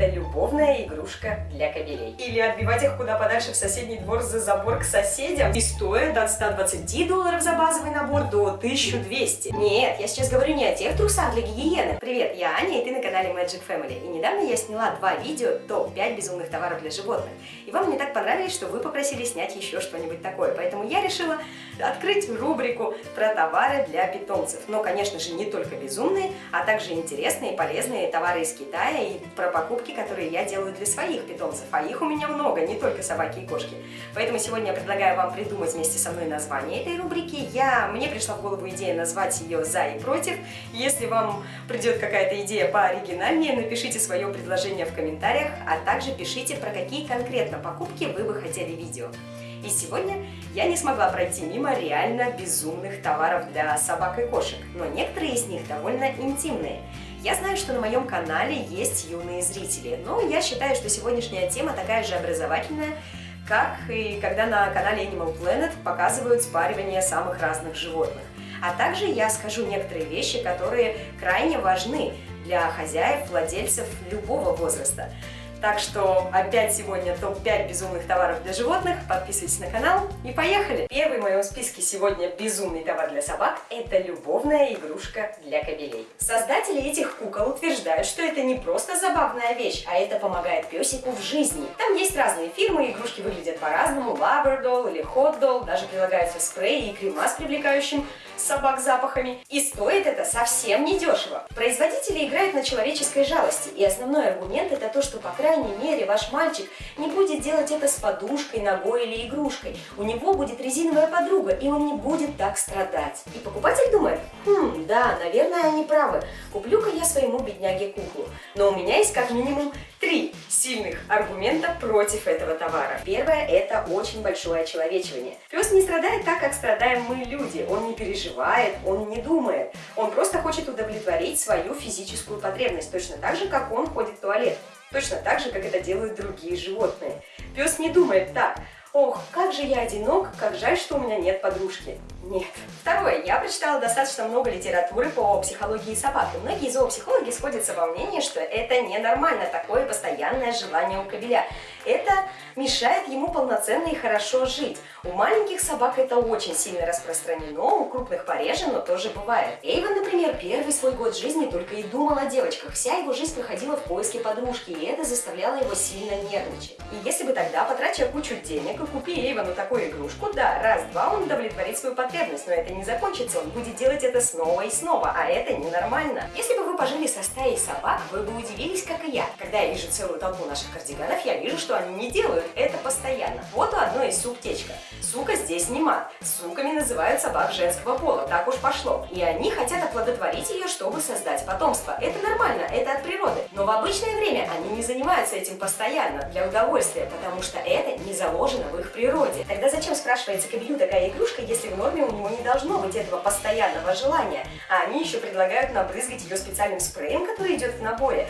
это любовная игрушка для кобелей. Или отбивать их куда подальше в соседний двор за забор к соседям. И стоит от 120 долларов за базовый набор до 1200. Нет, я сейчас говорю не о тех трусах для гигиены. Привет, я Аня, и ты на канале Magic Family. И недавно я сняла два видео топ-5 безумных товаров для животных. И вам не так понравились, что вы попросили снять еще что-нибудь такое. Поэтому я решила открыть рубрику про товары для питомцев. Но, конечно же, не только безумные, а также интересные и полезные товары из Китая и про покупки, которые я делаю для своих питомцев. А их у меня много, не только собаки и кошки. Поэтому сегодня я предлагаю вам придумать вместе со мной название этой рубрики. Я, мне пришла в голову идея назвать ее «За и против». Если вам придет какая-то идея пооригинальнее, напишите свое предложение в комментариях, а также пишите, про какие конкретно покупки вы бы хотели видео. И сегодня я не смогла пройти мимо реально безумных товаров для собак и кошек, но некоторые из них довольно интимные. Я знаю, что на моем канале есть юные зрители, но я считаю, что сегодняшняя тема такая же образовательная, как и когда на канале Animal Planet показывают спаривание самых разных животных. А также я скажу некоторые вещи, которые крайне важны для хозяев, владельцев любого возраста. Так что опять сегодня топ-5 безумных товаров для животных. Подписывайтесь на канал и поехали! Первый в моем списке сегодня безумный товар для собак – это любовная игрушка для кобелей. Создатели этих кукол утверждают, что это не просто забавная вещь, а это помогает песику в жизни. Там есть разные фирмы, игрушки выглядят по-разному, Lover или Hot даже прилагаются спреи и крема с привлекающим собак запахами. И стоит это совсем недешево. Производители играют на человеческой жалости, и основной аргумент это то, что по крайней мере ваш мальчик не будет делать это с подушкой, ногой или игрушкой. У него будет резиновая подруга, и он не будет так страдать. И покупатель думает, хм, да, наверное, они правы. Куплю-ка я своему бедняге куклу. Но у меня есть как минимум сильных аргумента против этого товара. Первое – это очень большое очеловечивание. Пес не страдает так, как страдаем мы люди. Он не переживает, он не думает. Он просто хочет удовлетворить свою физическую потребность, точно так же, как он ходит в туалет. Точно так же, как это делают другие животные. Пес не думает так, ох, как же я одинок, как жаль, что у меня нет подружки. Нет. Второе. Я прочитала достаточно много литературы по психологии собак, и многие зоопсихологи сходятся во мнении, что это ненормально, такое постоянное желание у кобеля. Это мешает ему полноценно и хорошо жить. У маленьких собак это очень сильно распространено, у крупных пореже, но тоже бывает. Эйвен, например, первый свой год жизни только и думал о девочках. Вся его жизнь проходила в поиске подружки, и это заставляло его сильно нервничать. И если бы тогда, потратя кучу денег и купи Эйвену такую игрушку, да, раз-два он удовлетворит свою потребность, но это не закончится, он будет делать это снова и снова, а это ненормально. Если бы вы пожили со стаей собак, вы бы удивились, как и я. Когда я вижу целую толпу наших кардиганов, я вижу, что они не делают это постоянно. Вот у одной из сук течка. Сука здесь не мат. Суками называют собак женского пола, так уж пошло. И они хотят оплодотворить ее, чтобы создать потомство. Это нормально, это от природы. Но в обычное время они не занимаются этим постоянно, для удовольствия, потому что это не заложено в их природе. Тогда зачем, спрашивается, кобелю такая игрушка, если в норме у него не должно быть этого постоянного желания? А они еще предлагают набрызгать ее специальным спреем, который идет в наборе,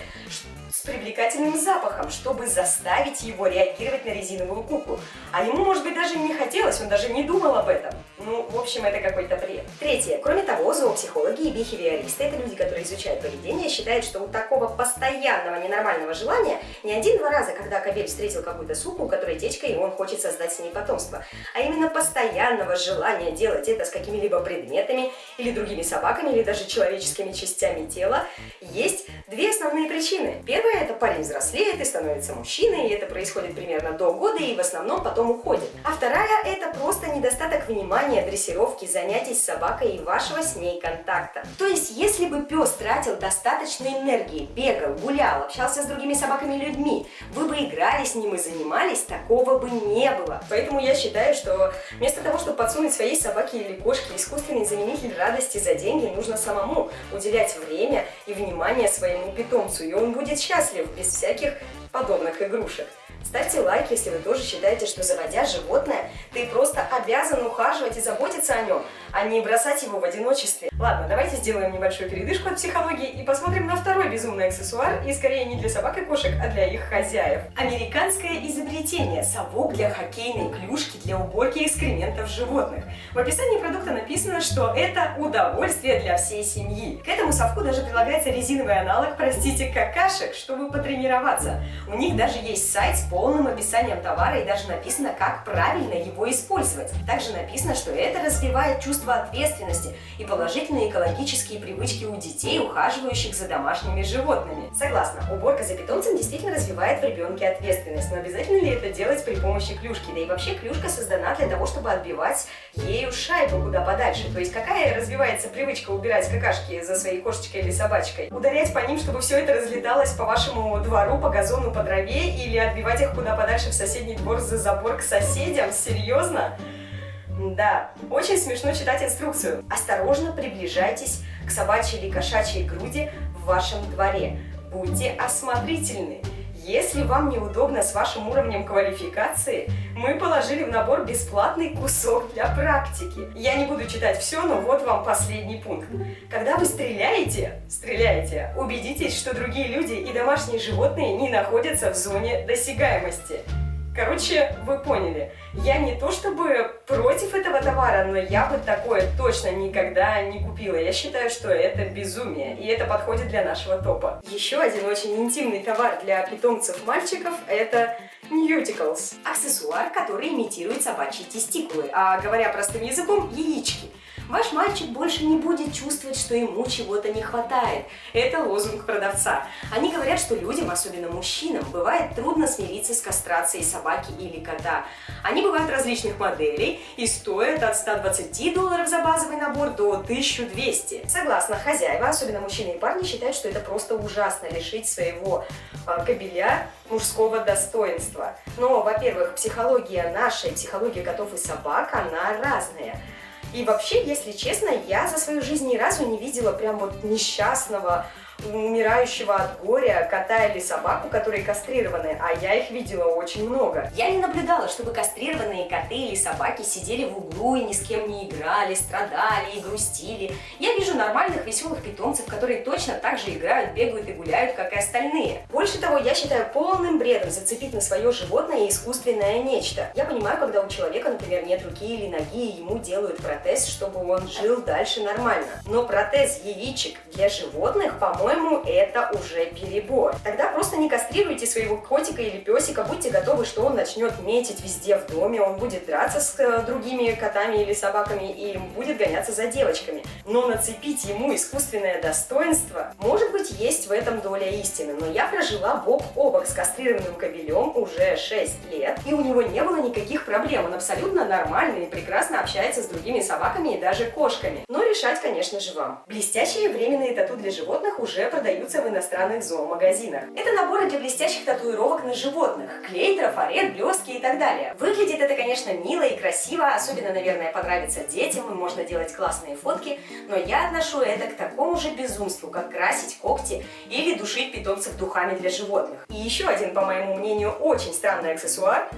с привлекательным запахом, чтобы заставить его реагировать на резиновую куклу. А ему, может быть, даже не хотелось, он даже не думал об этом. Ну, в общем, это какой-то бред. Третье. Кроме того, зоопсихологи и бихевиористы, это люди, которые изучают поведение, считают, что у такого постоянного ненормального желания не один-два раза, когда кобель встретил какую-то суку, у которой течка, и он хочет создать с ней потомство, а именно постоянного желания делать это с какими-либо предметами или другими собаками, или даже человеческими частями тела, есть две основные причины. Первая – парень взрослеет и становится мужчиной, и это происходит примерно до года, и в основном потом уходит. А вторая – это просто недостаток внимания дрессировки, занятий с собакой и вашего с ней контакта. То есть, если бы пес тратил достаточно энергии, бегал, гулял, общался с другими собаками и людьми, вы бы играли с ним и занимались, такого бы не было. Поэтому я считаю, что вместо того, чтобы подсунуть своей собаке или кошке искусственный заменитель радости за деньги, нужно самому уделять время и внимание своему питомцу, и он будет счастлив без всяких подобных игрушек. Ставьте лайк, если вы тоже считаете, что заводя животное, ты просто обязан ухаживать и заботиться о нем, а не бросать его в одиночестве. Ладно, давайте сделаем небольшую передышку от психологии и посмотрим на второй безумный аксессуар, и скорее не для собак и кошек, а для их хозяев. Американское изобретение – совок для хоккейной клюшки для уборки экскрементов животных. В описании продукта написано, что это удовольствие для всей семьи. К этому совку даже прилагается резиновый аналог, простите, какашек, чтобы потренироваться. У них даже есть сайт полным описанием товара и даже написано, как правильно его использовать. Также написано, что это развивает чувство ответственности и положительные экологические привычки у детей, ухаживающих за домашними животными. Согласна, уборка за питомцем действительно развивает в ребенке ответственность, но обязательно ли это делать при помощи клюшки? Да и вообще клюшка создана для того, чтобы отбивать ею шайбу куда подальше. То есть какая развивается привычка убирать какашки за своей кошечкой или собачкой? Ударять по ним, чтобы все это разлеталось по вашему двору, по газону, по траве или отбивать их куда подальше в соседний двор за забор к соседям? Серьезно? Да, очень смешно читать инструкцию. Осторожно приближайтесь к собачьей или кошачьей груди в вашем дворе. Будьте осмотрительны. Если вам неудобно с вашим уровнем квалификации, мы положили в набор бесплатный кусок для практики. Я не буду читать все, но вот вам последний пункт. Когда вы стреляете, стреляете, убедитесь, что другие люди и домашние животные не находятся в зоне досягаемости. Короче, вы поняли, я не то чтобы против этого товара, но я бы такое точно никогда не купила. Я считаю, что это безумие, и это подходит для нашего топа. Еще один очень интимный товар для питомцев мальчиков – это Nuticals. Аксессуар, который имитирует собачьи тестикулы, а говоря простым языком – яички. Ваш мальчик больше не будет чувствовать, что ему чего-то не хватает. Это лозунг продавца. Они говорят, что людям, особенно мужчинам, бывает трудно смириться с кастрацией собаки или кота. Они бывают различных моделей и стоят от 120 долларов за базовый набор до 1200. Согласно, хозяева, особенно мужчины и парни, считают, что это просто ужасно лишить своего э, кобеля мужского достоинства. Но, во-первых, психология наша и психология котов и собак, она разная. И вообще, если честно, я за свою жизнь ни разу не видела прям вот несчастного, умирающего от горя кота или собаку, которые кастрированы, а я их видела очень много. Я не наблюдала, чтобы кастрированные коты или собаки сидели в углу и ни с кем не играли, страдали и грустили. Я вижу нормальных веселых питомцев, которые точно так же играют, бегают и гуляют, как и остальные. Больше того, я считаю полным бредом зацепить на свое животное искусственное нечто. Я понимаю, когда у человека, например, нет руки или ноги, и ему делают протез, чтобы он жил дальше нормально. Но протез яичек для животных, по-моему, по-моему, это уже перебор. Тогда просто не кастрируйте своего котика или песика, будьте готовы, что он начнет метить везде в доме, он будет драться с э, другими котами или собаками и будет гоняться за девочками. Но нацепить ему искусственное достоинство, может быть, есть в этом доля истины, но я прожила бок о бок с кастрированным кобелем уже 6 лет, и у него не было никаких проблем, он абсолютно нормальный и прекрасно общается с другими собаками и даже кошками. Но решать, конечно же, вам. Блестящие временные тату для животных уже продаются в иностранных зоомагазинах. Это наборы для блестящих татуировок на животных. Клей, трафарет, блестки и так далее. Выглядит это, конечно, мило и красиво, особенно, наверное, понравится детям, и можно делать классные фотки, но я отношу это к такому же безумству, как красить когти или душить питомцев духами для животных. И еще один, по моему мнению, очень странный аксессуар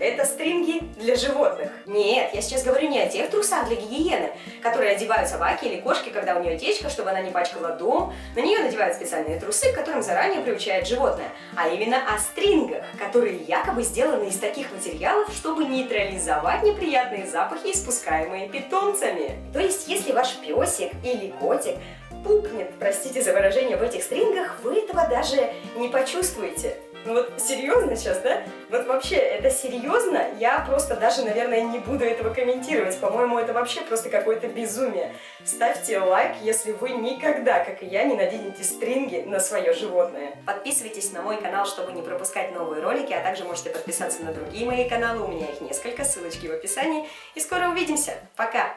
это стринги для животных. Нет, я сейчас говорю не о тех трусах для гигиены, которые одевают собаки или кошки, когда у нее течка, чтобы она не пачкала дом. На нее надевают специальные трусы, к которым заранее приучает животное. А именно о стрингах, которые якобы сделаны из таких материалов, чтобы нейтрализовать неприятные запахи, испускаемые питомцами. То есть, если ваш песик или котик пукнет, простите за выражение, в этих стрингах, вы этого даже не почувствуете. Ну вот серьезно сейчас, да? Вот вообще, это серьезно? Я просто даже, наверное, не буду этого комментировать. По-моему, это вообще просто какое-то безумие. Ставьте лайк, если вы никогда, как и я, не наденете стринги на свое животное. Подписывайтесь на мой канал, чтобы не пропускать новые ролики, а также можете подписаться на другие мои каналы. У меня их несколько, ссылочки в описании. И скоро увидимся. Пока!